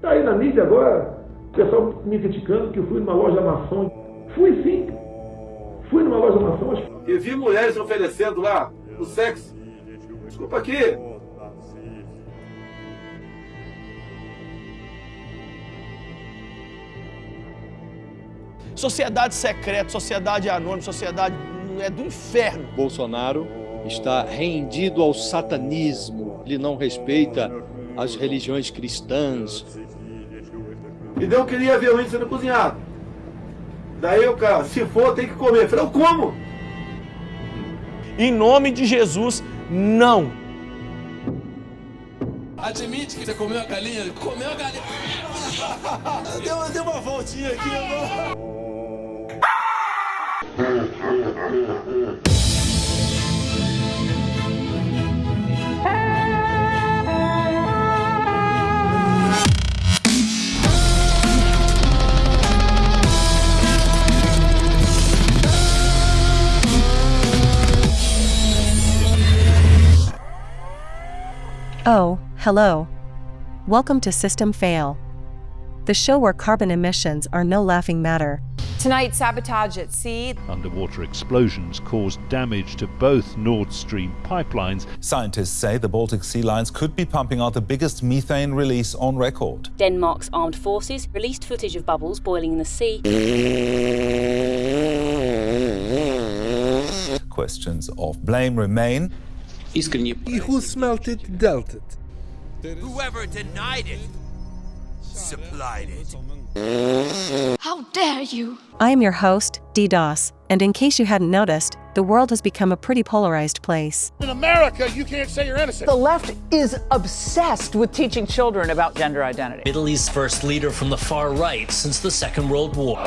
Tá aí na mídia agora, o pessoal me criticando que eu fui numa loja maçom. Fui sim. Fui numa loja maçom. E vi mulheres oferecendo lá o sexo. Desculpa aqui. Sociedade secreta, sociedade anônima, sociedade é do inferno. Bolsonaro está rendido ao satanismo. Ele não respeita as religiões cristãs. E eu queria ver o índio sendo cozinhado. Daí o cara, se for, tem que comer. Eu falei, eu como. Em nome de Jesus, não. Admite que você comeu a galinha? Comeu a galinha. deu, deu uma voltinha aqui. Oh, hello. Welcome to System Fail, the show where carbon emissions are no laughing matter. Tonight, sabotage at sea. Underwater explosions caused damage to both Nord Stream pipelines. Scientists say the Baltic Sea lines could be pumping out the biggest methane release on record. Denmark's armed forces released footage of bubbles boiling in the sea. Questions of blame remain. Искренне. He who smelt it dealt it. Whoever denied it supplied it. How dare you! I am your host, DDoS, and in case you hadn't noticed, the world has become a pretty polarized place. In America, you can't say you're innocent. The left is obsessed with teaching children about gender identity. Middle East's first leader from the far right since the Second World War.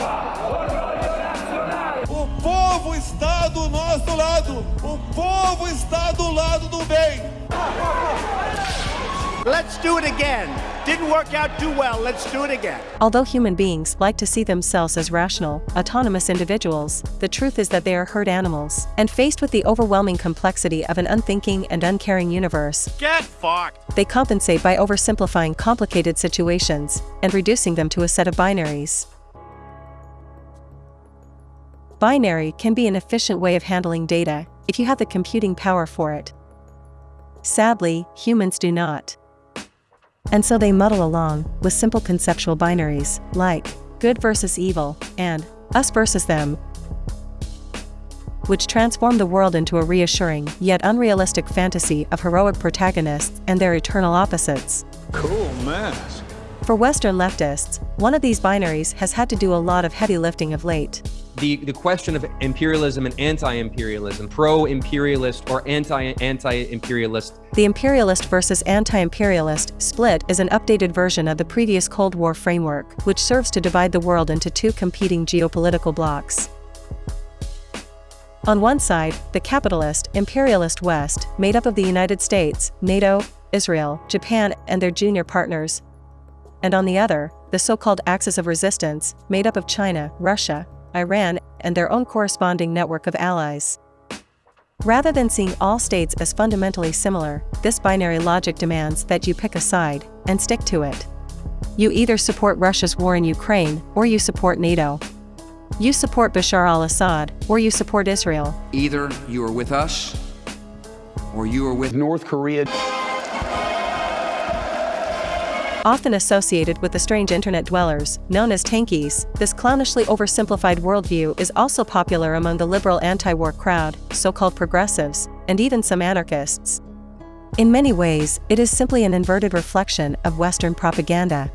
O povo está do nosso lado. O povo está do lado do bem. Let's do it again. Didn't work out too well. Let's do it again. Although human beings like to see themselves as rational, autonomous individuals, the truth is that they are herd animals. And faced with the overwhelming complexity of an unthinking and uncaring universe, get fucked. They compensate by oversimplifying complicated situations and reducing them to a set of binaries. Binary can be an efficient way of handling data if you have the computing power for it. Sadly, humans do not. And so they muddle along with simple conceptual binaries, like good versus evil, and us versus them, which transform the world into a reassuring yet unrealistic fantasy of heroic protagonists and their eternal opposites. Cool mask. For Western leftists, one of these binaries has had to do a lot of heavy lifting of late. The, the question of imperialism and anti-imperialism, pro-imperialist or anti-anti-imperialist. The imperialist versus anti-imperialist split is an updated version of the previous Cold War framework, which serves to divide the world into two competing geopolitical blocs. On one side, the capitalist, imperialist West, made up of the United States, NATO, Israel, Japan, and their junior partners. And on the other, the so-called Axis of Resistance, made up of China, Russia, Iran, and their own corresponding network of allies. Rather than seeing all states as fundamentally similar, this binary logic demands that you pick a side and stick to it. You either support Russia's war in Ukraine or you support NATO. You support Bashar al Assad or you support Israel. Either you are with us or you are with North Korea. Often associated with the strange internet dwellers, known as tankies, this clownishly oversimplified worldview is also popular among the liberal anti-war crowd, so-called progressives, and even some anarchists. In many ways, it is simply an inverted reflection of Western propaganda.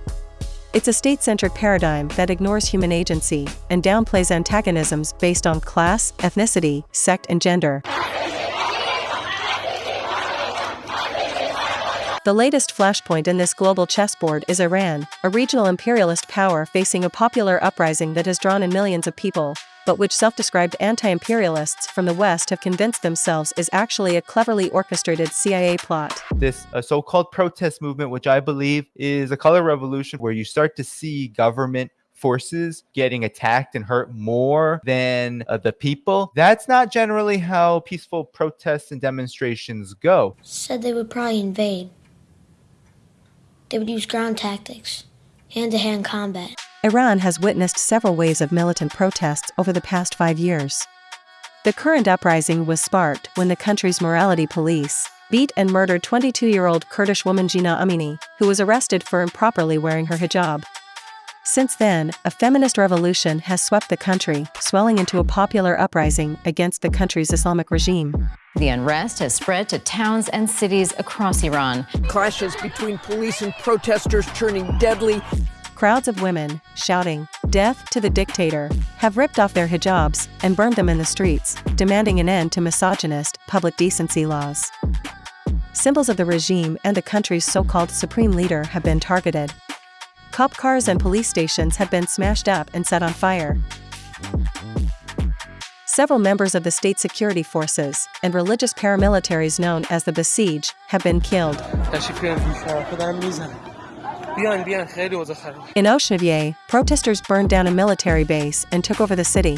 It's a state-centered paradigm that ignores human agency and downplays antagonisms based on class, ethnicity, sect and gender. The latest flashpoint in this global chessboard is Iran, a regional imperialist power facing a popular uprising that has drawn in millions of people, but which self-described anti-imperialists from the West have convinced themselves is actually a cleverly orchestrated CIA plot. This uh, so-called protest movement, which I believe is a color revolution where you start to see government forces getting attacked and hurt more than uh, the people. That's not generally how peaceful protests and demonstrations go. Said they would probably invade. They would use ground tactics. hand to hand combat. Iran has witnessed several waves of militant protests over the past five years. The current uprising was sparked when the country's morality police beat and murdered 22 year old Kurdish woman Jina Amini, who was arrested for improperly wearing her hijab. Since then, a feminist revolution has swept the country, swelling into a popular uprising against the country's Islamic regime. The unrest has spread to towns and cities across Iran. Clashes between police and protesters turning deadly. Crowds of women, shouting, Death to the dictator, have ripped off their hijabs and burned them in the streets, demanding an end to misogynist, public decency laws. Symbols of the regime and the country's so called supreme leader have been targeted. Cop cars and police stations have been smashed up and set on fire. Several members of the state security forces and religious paramilitaries known as the Basij have been killed. In Oshnevye, protesters burned down a military base and took over the city.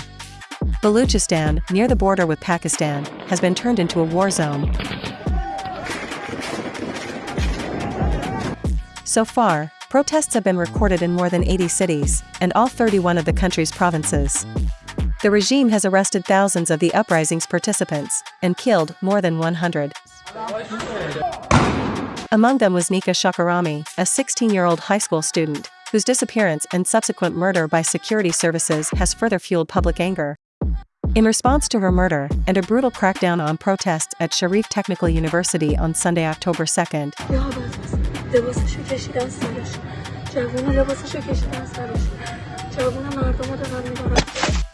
Baluchistan, near the border with Pakistan, has been turned into a war zone. So far, protests have been recorded in more than 80 cities, and all 31 of the country's provinces. The regime has arrested thousands of the uprising's participants, and killed more than 100. Among them was Nika Shakarami, a 16-year-old high school student, whose disappearance and subsequent murder by security services has further fueled public anger. In response to her murder, and a brutal crackdown on protests at Sharif Technical University on Sunday, October 2nd, لباسشو کشیدن سرش جوونا لباسشو کشیدن سرش جوونا مردم رو دارن میبرن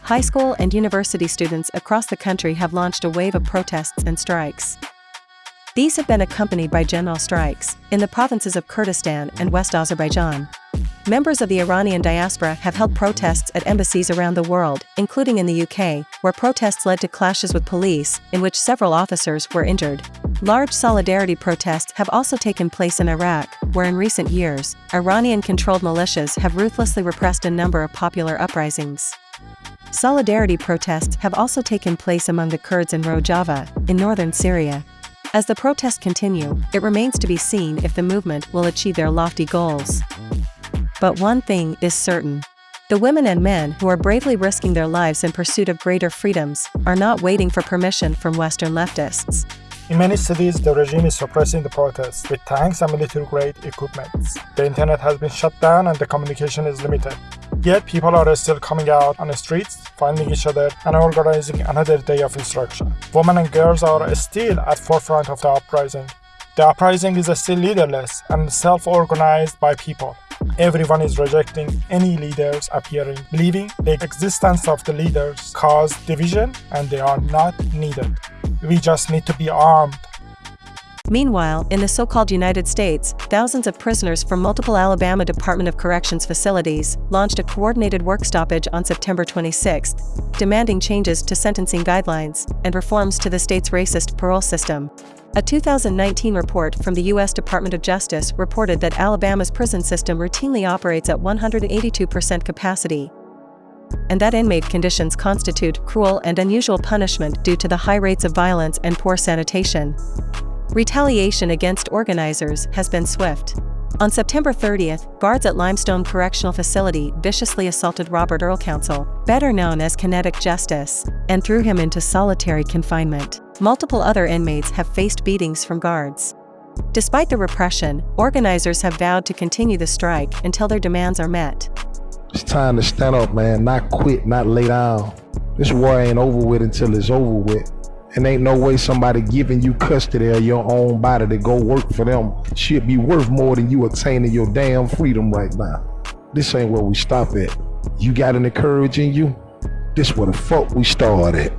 High school and university students across the country have launched a wave of protests and strikes. These have been accompanied by general strikes in the provinces of Kurdistan and West Azerbaijan. Members of the Iranian diaspora have held protests at embassies around the world, including in the UK, where protests led to clashes with police, in which several officers were injured. Large solidarity protests have also taken place in Iraq, where in recent years, Iranian controlled militias have ruthlessly repressed a number of popular uprisings. Solidarity protests have also taken place among the Kurds in Rojava, in northern Syria. As the protests continue, it remains to be seen if the movement will achieve their lofty goals. But one thing is certain. The women and men who are bravely risking their lives in pursuit of greater freedoms are not waiting for permission from Western leftists. In many cities, the regime is suppressing the protests with tanks and military-grade equipment. The internet has been shut down and the communication is limited. Yet people are still coming out on the streets, finding each other, and organizing another day of insurrection. Women and girls are still at forefront of the uprising. The uprising is still leaderless and self-organized by people. Everyone is rejecting any leaders appearing, believing the existence of the leaders cause division and they are not needed. We just need to be armed. Meanwhile, in the so-called United States, thousands of prisoners from multiple Alabama Department of Corrections facilities launched a coordinated work stoppage on September 26, demanding changes to sentencing guidelines and reforms to the state's racist parole system. A 2019 report from the U.S. Department of Justice reported that Alabama's prison system routinely operates at 182% capacity, and that inmate conditions constitute cruel and unusual punishment due to the high rates of violence and poor sanitation. Retaliation against organizers has been swift. On September 30th, guards at Limestone Correctional Facility viciously assaulted Robert Earl Council, better known as Kinetic Justice, and threw him into solitary confinement. Multiple other inmates have faced beatings from guards. Despite the repression, organizers have vowed to continue the strike until their demands are met. It's time to stand up, man. Not quit, not lay down. This war ain't over with until it's over with. And ain't no way somebody giving you custody of your own body to go work for them should be worth more than you attaining your damn freedom right now. This ain't where we stop at. You got any courage in you? This where the fuck we start at.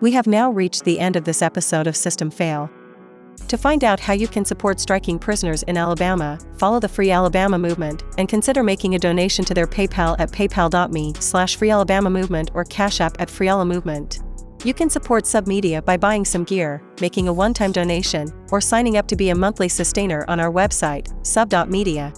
We have now reached the end of this episode of System Fail. To find out how you can support striking prisoners in Alabama, follow the Free Alabama Movement and consider making a donation to their PayPal at paypal.me slash freealabamamovement or Cash App at freealamovement. You can support Submedia by buying some gear, making a one-time donation, or signing up to be a monthly sustainer on our website, sub.media.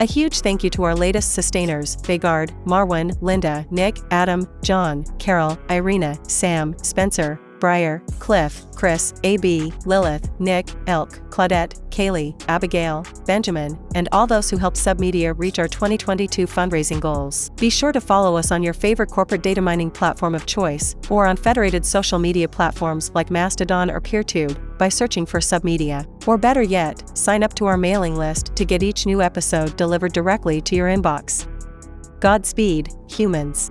A huge thank you to our latest sustainers, Vegard, Marwin, Linda, Nick, Adam, John, Carol, Irina, Sam, Spencer, Briar, Cliff, Chris, AB, Lilith, Nick, Elk, Claudette, Kaylee, Abigail, Benjamin, and all those who helped Submedia reach our 2022 fundraising goals. Be sure to follow us on your favorite corporate data mining platform of choice, or on federated social media platforms like Mastodon or PeerTube, by searching for Submedia. Or better yet, sign up to our mailing list to get each new episode delivered directly to your inbox. Godspeed, humans.